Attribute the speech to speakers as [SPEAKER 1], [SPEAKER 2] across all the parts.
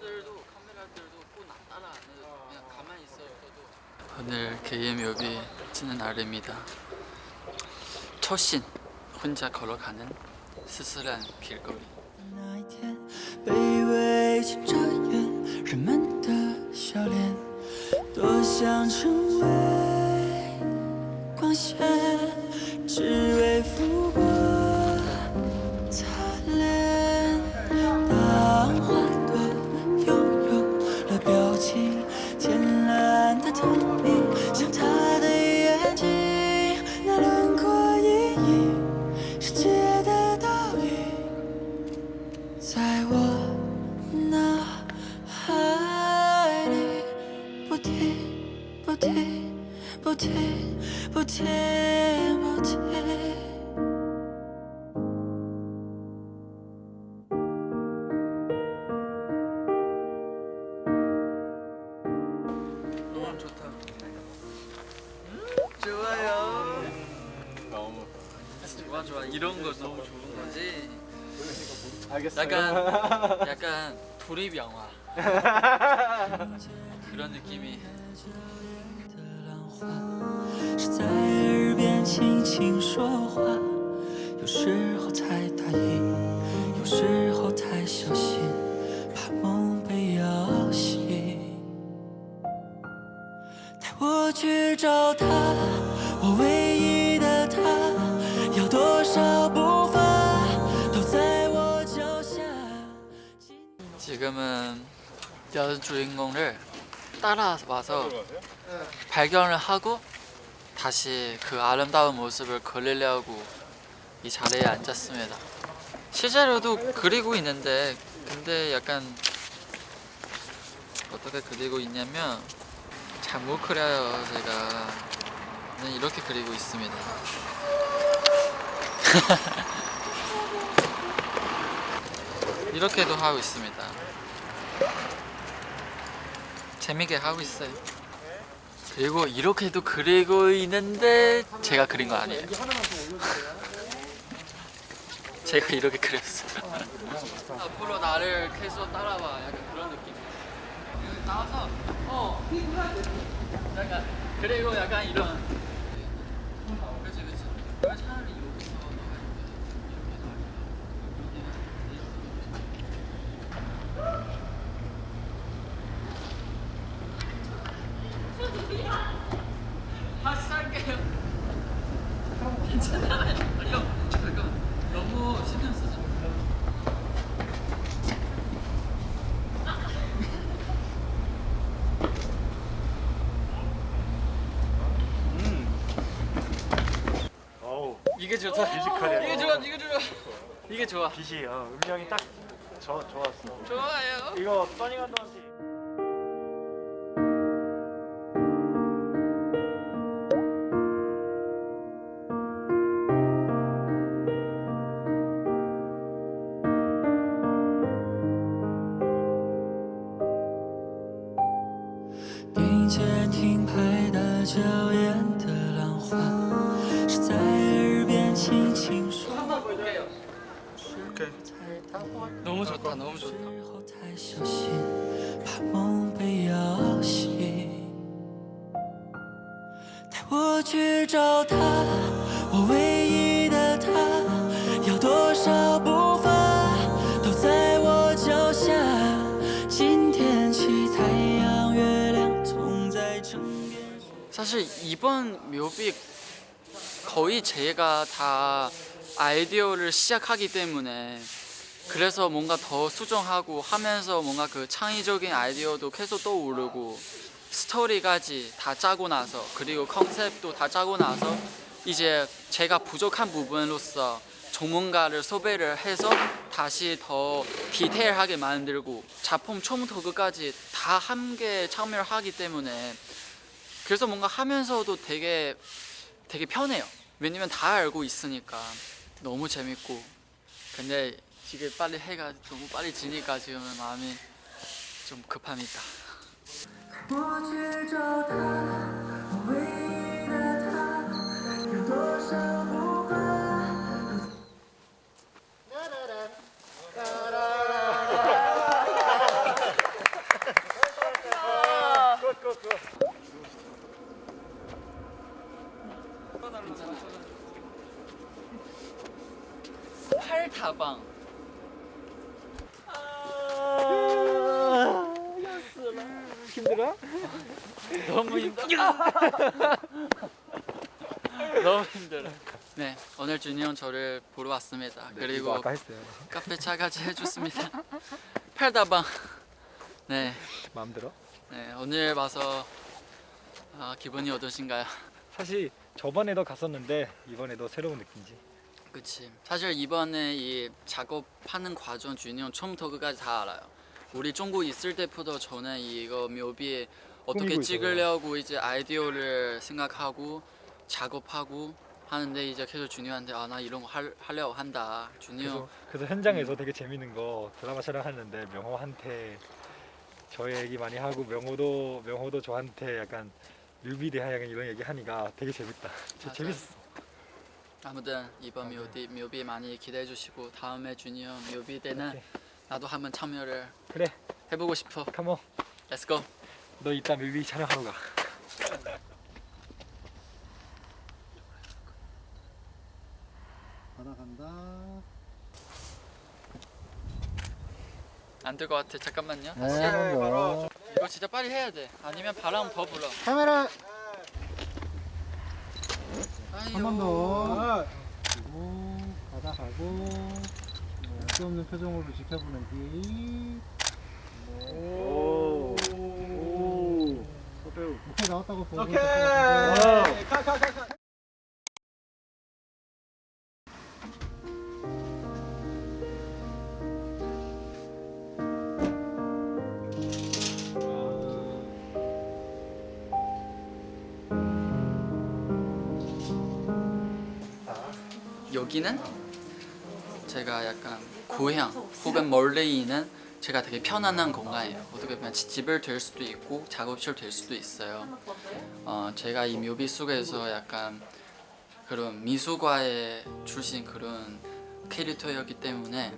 [SPEAKER 1] 카메라들도 카메라들도 꼭 나- 따라 안 해도 그냥 가만히 있어도 오늘 개의 묘비 지는 날입니다. 첫신 혼자 걸어가는 쓸쓸한 길거리.
[SPEAKER 2] 알겠어요.
[SPEAKER 1] 약간 약간 돌입 영화 그런 느낌이. 여주인공을 따라와서 발견을 하고 다시 그 아름다운 모습을 그리려고 이 자리에 앉았습니다. 실제로도 그리고 있는데 근데 약간 어떻게 그리고 있냐면 잘 못 그려요 제가 그냥 이렇게 그리고 있습니다. 이렇게도 하고 있습니다. 재밌게 하고 있어요. 그리고 이렇게도 그리고 있는데 제가 그린 거 아니에요. 제가 이렇게 그렸어요. 앞으로 나를 계속 따라와. 약간 그런 느낌. 나와서 어. 약간 그리고 약간 이런. 그렇지 그렇지. 그럼 차라리 여기서 너가 이렇게 이렇게 다시 할게요. 괜찮아요. 아니요. 잠깐 너무 신경 쓰지 마.
[SPEAKER 2] 어우
[SPEAKER 1] 이게 좋다.
[SPEAKER 2] 뮤지컬이야.
[SPEAKER 1] 이게 좋아. 이게 좋아. 이게 좋아.
[SPEAKER 2] 빛이 어, 음량이 딱 저, 좋았어.
[SPEAKER 1] 좋아요.
[SPEAKER 2] 이거 감독한테
[SPEAKER 3] 并打脚印的浪花，是在耳边轻轻说。
[SPEAKER 1] 한번 볼게요.
[SPEAKER 2] 오케이.
[SPEAKER 1] 너무 좋다. 너무 좋다.
[SPEAKER 3] 时
[SPEAKER 1] 사실 이번 묘비 거의 제가 다 아이디어를 시작하기 때문에 그래서 뭔가 더 수정하고 하면서 뭔가 그 창의적인 아이디어도 계속 떠오르고 스토리까지 다 짜고 나서 그리고 컨셉도 다 짜고 나서 이제 제가 부족한 부분으로서 전문가를 섭외를 해서 다시 더 디테일하게 만들고 작품 처음부터 끝까지 다 함께 참여를 하기 때문에 그래서 뭔가 하면서도 되게 되게 편해요. 왜냐면 다 알고 있으니까 너무 재밌고 근데 이게 빨리 해가 너무 빨리 지니까 지금은 마음이 좀 급합니다. 너무 힘들어. 너무 힘들어. 네, 오늘 준이 형 저를 보러 왔습니다. 그리고
[SPEAKER 2] 했어요.
[SPEAKER 1] 카페 차까지 해줬습니다. 팔다방. 네,
[SPEAKER 2] 마음 들어?
[SPEAKER 1] 네 오늘 와서 아, 기분이 어떠신가요?
[SPEAKER 2] 사실 저번에도 갔었는데 이번에도 새로운 느낌이지.
[SPEAKER 1] 그치. 사실 이번에 이 작업하는 과정 준이 형 처음부터 끝까지 다 알아요. 우리 중국 있을 때부터 저는 이거 묘비 어떻게 찍으려고 이제 아이디어를 생각하고 작업하고 하는데 이제 계속 준이 형한테 아 나 이런 거 할, 하려고 한다. 준이 형
[SPEAKER 2] 그래서, 그래서 현장에서 되게 재밌는 거 드라마 촬영하는데 명호한테 저 얘기 많이 하고 명호도 명호도 저한테 약간 뮤비 대하 약간 이런 얘기 하니까 되게 재밌다.
[SPEAKER 1] 맞아요.
[SPEAKER 2] 재밌었어.
[SPEAKER 1] 아무튼 이번 묘비 묘비 많이 기대해 주시고 다음에 준이 형 묘비 때는
[SPEAKER 2] 오케이.
[SPEAKER 1] 나도 한번 참여를
[SPEAKER 2] 그래,
[SPEAKER 1] 해보고 싶어.
[SPEAKER 2] 컴온.
[SPEAKER 1] Go.
[SPEAKER 2] 너 이따 뮤비 촬영하러 가.
[SPEAKER 4] 바다 간다.
[SPEAKER 1] 안될 것 같아. 잠깐만요.
[SPEAKER 4] 네, 더.
[SPEAKER 1] 이거 진짜 빨리 해야 돼. 아니면 바람 더 불어.
[SPEAKER 4] 카메라. 한 번 더. 그리고 바다 가고 네, 없는 표정으로 지켜보는 뒤. 네.
[SPEAKER 2] 오. 오.
[SPEAKER 4] 오케이 나왔다고 보고.
[SPEAKER 2] 오케이.
[SPEAKER 1] 여기는 제가 약간 고향 혹은 멀리 있는 제가 되게 편안한 공간이에요. 어떻게 보면 지- 집을 될 수도 있고 작업실 될 수도 있어요. 어, 제가 이 묘비 속에서 약간 그런 미술과에 출신 그런 캐릭터였기 때문에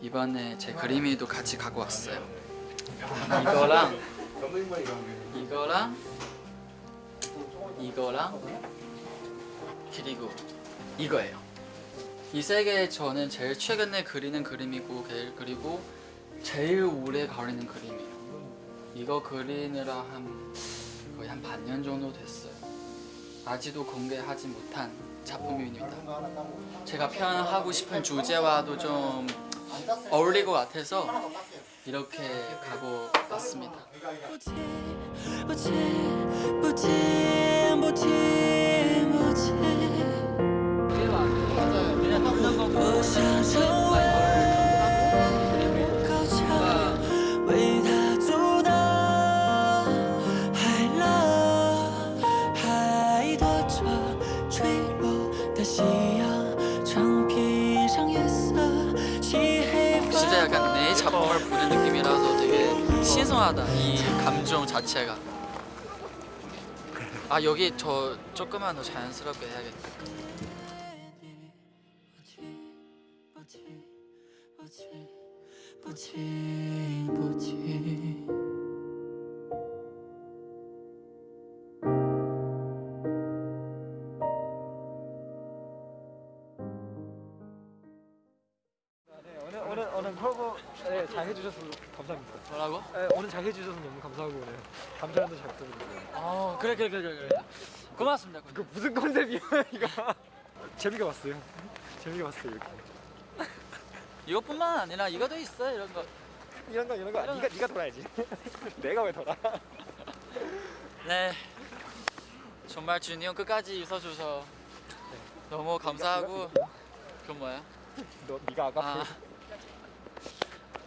[SPEAKER 1] 이번에 제 그림이도 같이 갖고 왔어요. 이거랑 이거랑 이거랑 그리고 이거예요. 이 세 개 저는 제일 최근에 그리는 그림이고 게- 그리고 제일 오래 가리는 그림이에요. 이거 그리느라 한 거의 한 반년 정도 됐어요. 아직도 공개하지 못한 작품입니다. 제가 표현하고 싶은 주제와도 좀 어울릴 것 같아서 이렇게 가고 왔습니다. 맞아요. 신기하다 이 감정 자체가 아 여기 저 조금만 더 자연스럽게 해야겠다
[SPEAKER 2] 뭐지
[SPEAKER 1] 뭐지
[SPEAKER 2] 네, 오늘 잘 해주셔서 너무 감사하고 오늘 감사한도 잘 부탁드립니다.
[SPEAKER 1] 어 그래 그래 그래 그래 고맙습니다
[SPEAKER 2] 그 무슨 컨셉이야 이거? 재미가 왔어요. 재미가 왔어요 이렇게.
[SPEAKER 1] 이것뿐만 아니라 이것도 있어 이런 거
[SPEAKER 2] 이런 거 이런 거 네가 네가 돌아야지. 내가 왜 돌아?
[SPEAKER 1] 네. 정말 준이 형 끝까지 있어줘서 너무 감사하고 그건 뭐야?
[SPEAKER 2] 너 네가 아까
[SPEAKER 1] 아.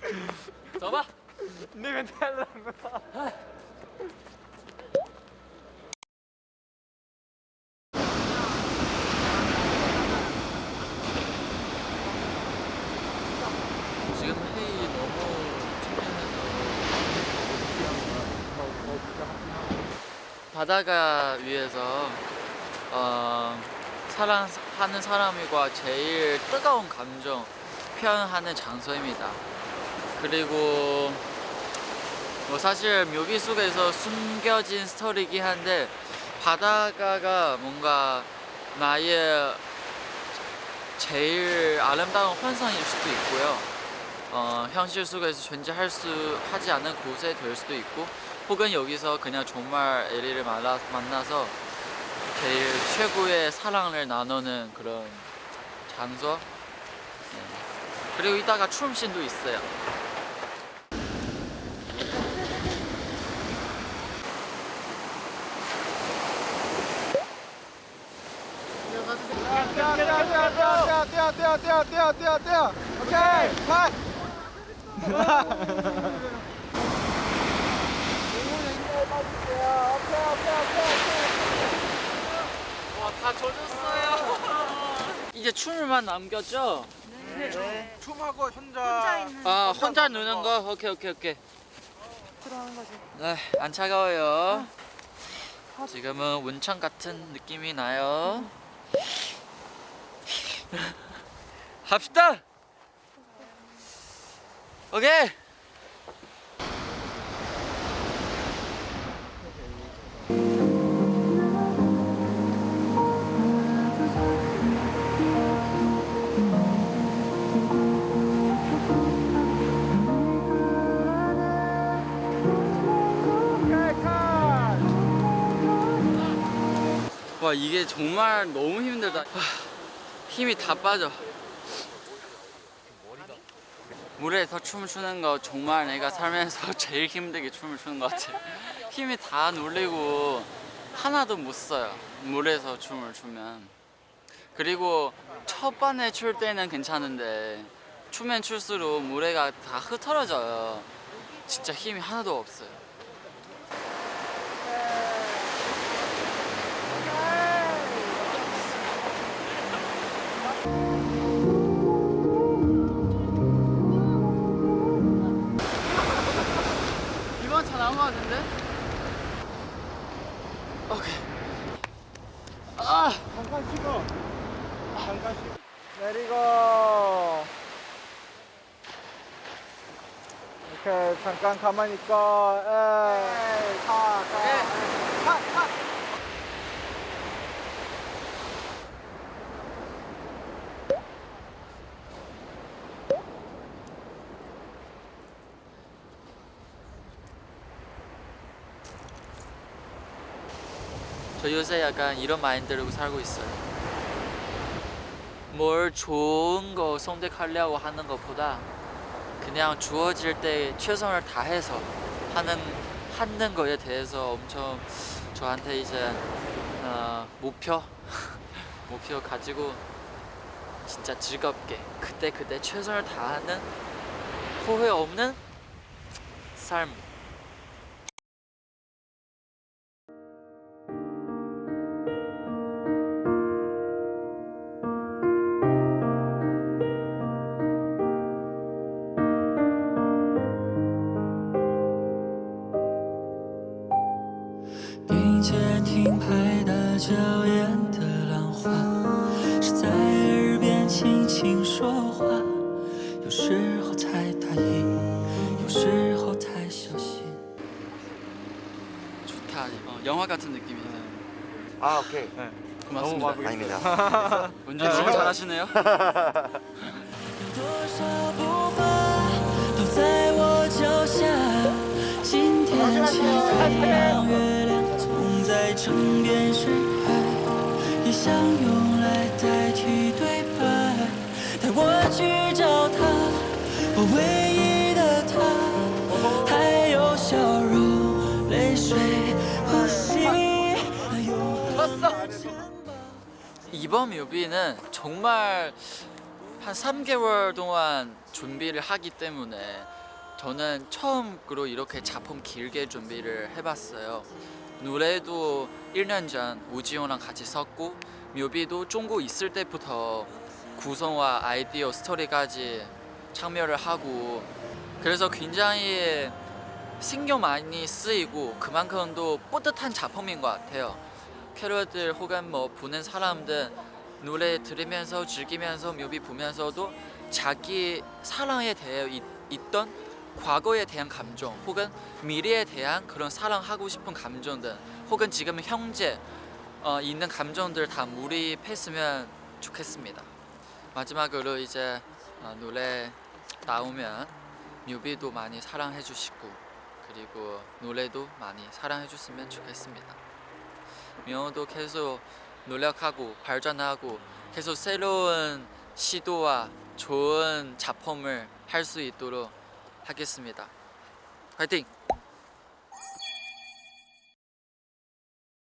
[SPEAKER 1] 써봐.
[SPEAKER 2] 내 멘트
[SPEAKER 1] 너무 창피해서 바다가 위에서 어, 사랑하는 사람과 제일 뜨거운 감정 표현하는 장소입니다. 그리고 뭐 사실 묘비 속에서 숨겨진 스토리이긴 한데 바다가가 뭔가 나의 제일 아름다운 환상일 수도 있고요. 어, 현실 속에서 존재할 수 하지 않은 곳에 될 수도 있고, 혹은 여기서 그냥 정말 에리를 만나, 만나서 제일 최고의 사랑을 나누는 그런 장소. 네. 그리고 이따가 춤씬도 있어요.
[SPEAKER 4] 뛰어, 뛰어, 뛰어, 뛰어, 뛰어, 뛰어, 뛰어, 뛰어, 뛰어. 오케이, 컷.
[SPEAKER 1] 와, 다 젖었어요. 이제 춤을만 남겼죠?
[SPEAKER 2] 춤하고 현자
[SPEAKER 1] 아, 혼자 누는 거? 오케이, 오케이, 오케이.
[SPEAKER 5] 들어가는 거지.
[SPEAKER 1] 네, 안 차가워요. 지금은 온천 같은 느낌이 나요. 합시다. 오케이. 와 이게 정말 너무 힘들다. 하, 힘이 다 빠져. 물에서 춤을 추는 거 정말 내가 살면서 제일 힘들게 춤을 추는 것 같아. 힘이 다 눌리고 하나도 못 써요. 물에서 춤을 추면. 그리고 첫 번에 출 때는 괜찮은데 추면 출수록 물에가 다 흩어져요. 진짜 힘이 하나도 없어요.
[SPEAKER 4] 잠깐 가만히 있고. 에이, 가, 가.
[SPEAKER 1] 예.
[SPEAKER 4] 가, 가.
[SPEAKER 1] 저 요새 약간 이런 마인드로 살고 있어요. 뭘 좋은 거 선택하려고 하는 것보다 그냥 주어질 때 최선을 다해서 하는 하는 거에 대해서 엄청 저한테 이제 어, 목표 목표 가지고 진짜 즐겁게 그때 그때 최선을 다하는 후회 없는 삶.
[SPEAKER 3] 时候太大意，有时候太小心。
[SPEAKER 1] 좋다. 어, 영화 같은 느낌이에요.
[SPEAKER 6] 아 오케이
[SPEAKER 1] 고맙습니다.
[SPEAKER 6] 아닙니다
[SPEAKER 1] 운전 진짜 잘하시네요.
[SPEAKER 3] 多 唯一的他，还有笑容、泪水、呼吸，还有我的肩膀。
[SPEAKER 1] 이번 뮤비는 정말 한 3개월 동안 준비를 하기 때문에 저는 처음으로 이렇게 작품 길게 준비를 해봤어요. 노래도 1년 전 우지용랑 같이 썼고 뮤비도 중국 있을 때부터 구성과 아이디어 스토리까지 참여를 하고 그래서 굉장히 신경 많이 쓰이고 그만큼 또 뿌듯한 작품인 것 같아요. 캐럿들 혹은 뭐 보는 사람들 노래 들으면서 즐기면서 뮤비 보면서도 자기 사랑에 대해 있, 있던 과거에 대한 감정 혹은 미래에 대한 그런 사랑하고 싶은 감정들 혹은 지금 현재 어, 있는 감정들 다 몰입했으면 좋겠습니다. 마지막으로 이제 어, 노래 나오면 뮤비도 많이 사랑해 주시고 그리고 노래도 많이 사랑해 줬으면 좋겠습니다. 명호도 계속 노력하고 발전하고 계속 새로운 시도와 좋은 작품을 할 수 있도록 하겠습니다. 화이팅!